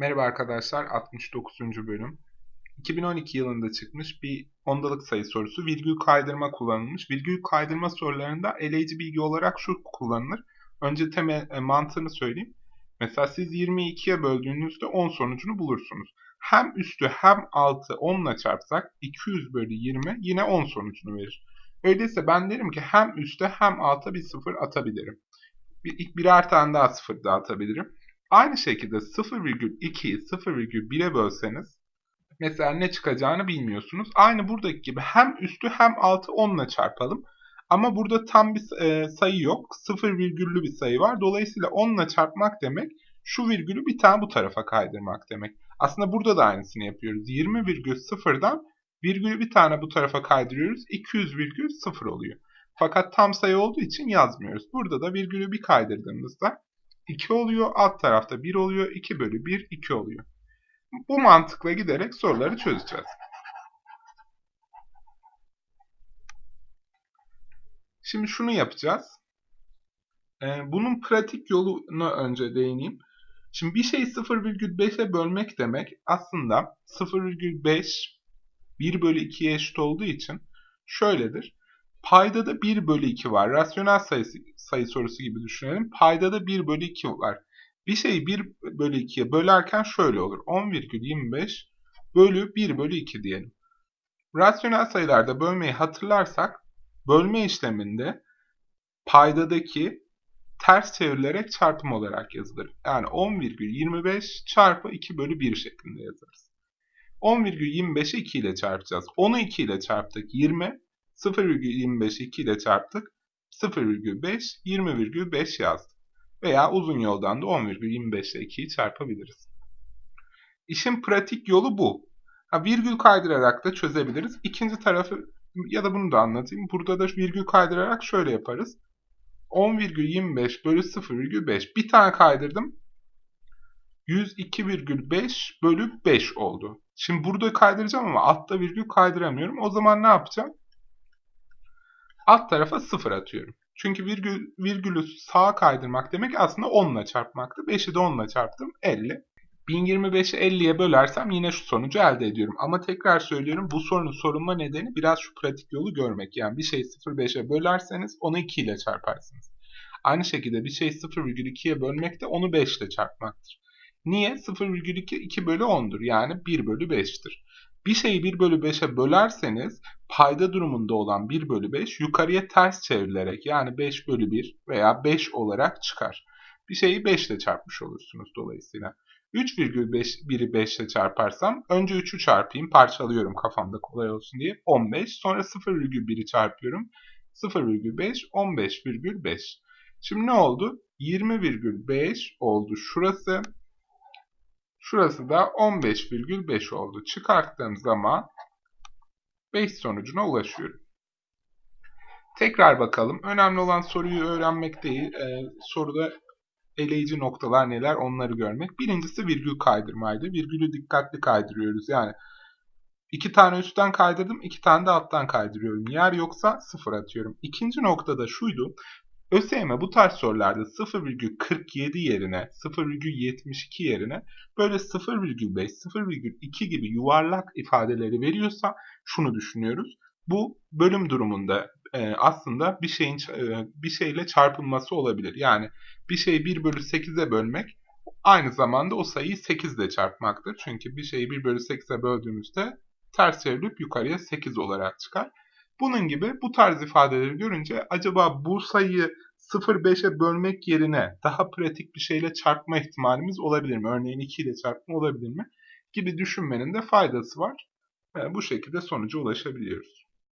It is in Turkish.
Merhaba arkadaşlar, 69. bölüm. 2012 yılında çıkmış bir ondalık sayı sorusu. Virgül kaydırma kullanılmış. Virgül kaydırma sorularında eleyici bilgi olarak şu kullanılır. Önce temel e, mantığını söyleyeyim. Mesela siz 22'ye böldüğünüzde 10 sonucunu bulursunuz. Hem üstü hem altı 10 ile çarpsak 200 bölü 20 yine 10 sonucunu verir. Öyleyse ben derim ki hem üste hem alta bir sıfır atabilirim. Bir, birer tane daha sıfır daha atabilirim. Aynı şekilde 0,2'yi 0,1'e bölseniz mesela ne çıkacağını bilmiyorsunuz. Aynı buradaki gibi hem üstü hem altı 10 ile çarpalım. Ama burada tam bir e, sayı yok. 0 virgüllü bir sayı var. Dolayısıyla 10 ile çarpmak demek şu virgülü bir tane bu tarafa kaydırmak demek. Aslında burada da aynısını yapıyoruz. 20,0'dan virgülü bir tane bu tarafa kaydırıyoruz. 200,0 oluyor. Fakat tam sayı olduğu için yazmıyoruz. Burada da virgülü bir kaydırdığımızda 2 oluyor. Alt tarafta 1 oluyor. 2 bölü 1 2 oluyor. Bu mantıkla giderek soruları çözeceğiz. Şimdi şunu yapacağız. Ee, bunun pratik yolunu önce değineyim. Şimdi bir şeyi 0,5'e bölmek demek aslında 0,5 1 bölü 2'ye eşit olduğu için şöyledir. Payda da 1 bölü 2 var. Rasyonel sayısı, sayı sorusu gibi düşünelim. Payda da 1 bölü 2 var. Bir şeyi 1 bölü 2'ye bölerken şöyle olur. 10,25 bölü 1 bölü 2 diyelim. Rasyonel sayılarda bölmeyi hatırlarsak bölme işleminde paydadaki ters çevrilerek çarpım olarak yazılır. Yani 10,25 çarpı 2 bölü 1 şeklinde yazarız. 10,25'i 2 ile çarpacağız. 10'u 2 ile çarptık 20. 0,25'i 2 ile çarptık. 0,5, 20,5 yazdık. Veya uzun yoldan da 10,25 ile 2'yi çarpabiliriz. İşin pratik yolu bu. Ha, virgül kaydırarak da çözebiliriz. İkinci tarafı ya da bunu da anlatayım. Burada da virgül kaydırarak şöyle yaparız. 10,25 bölü 0,5. Bir tane kaydırdım. 102,5 bölü 5 oldu. Şimdi burada kaydıracağım ama altta virgül kaydıramıyorum. O zaman ne yapacağım? Alt tarafa 0 atıyorum. Çünkü virgül, virgülü sağa kaydırmak demek aslında 10 ile çarpmaktı. 5'i de 10 ile çarptım 50. 1025'i 50'ye bölersem yine şu sonucu elde ediyorum. Ama tekrar söylüyorum bu sorunun sorulma nedeni biraz şu pratik yolu görmek. Yani bir şeyi 0,5'e bölerseniz onu 2 ile çarparsınız. Aynı şekilde bir şeyi 0,2'ye bölmek de onu 5 ile çarpmaktır. Niye? 0,2 2 bölü 10'dur. Yani 1 bölü 5'tir. Bir şeyi 1 bölü 5'e bölerseniz payda durumunda olan 1 bölü 5 yukarıya ters çevrilerek yani 5 bölü 1 veya 5 olarak çıkar. Bir şeyi 5 ile çarpmış olursunuz dolayısıyla. 3,1'i 5 ile çarparsam önce 3'ü çarpayım parçalıyorum kafamda kolay olsun diye 15 sonra 0,1'i çarpıyorum 0,5 15,5 Şimdi ne oldu? 20,5 oldu şurası Şurası da 15,5 oldu. Çıkarttığım zaman 5 sonucuna ulaşıyorum. Tekrar bakalım. Önemli olan soruyu öğrenmek değil. Ee, soruda eleyici noktalar neler onları görmek. Birincisi virgül kaydırmaydı. Virgülü dikkatli kaydırıyoruz. Yani iki tane üstten kaydırdım, iki tane de alttan kaydırıyorum. Yer yoksa sıfır atıyorum. İkinci noktada şuydu. ÖSYM bu tarz sorularda 0,47 yerine 0,72 yerine böyle 0,5, 0,2 gibi yuvarlak ifadeleri veriyorsa şunu düşünüyoruz. Bu bölüm durumunda e, aslında bir şeyin e, bir şeyle çarpılması olabilir. Yani bir şeyi 1 bölü 8'e bölmek aynı zamanda o sayıyı 8 ile çarpmaktır. Çünkü bir şeyi 1 bölü 8'e böldüğümüzde ters çevrilip yukarıya 8 olarak çıkar. Bunun gibi bu tarz ifadeleri görünce acaba bu sayıyı 0,5'e bölmek yerine daha pratik bir şeyle çarpma ihtimalimiz olabilir mi? Örneğin 2 ile çarpma olabilir mi? Gibi düşünmenin de faydası var. Bu şekilde sonuca ulaşabiliyoruz.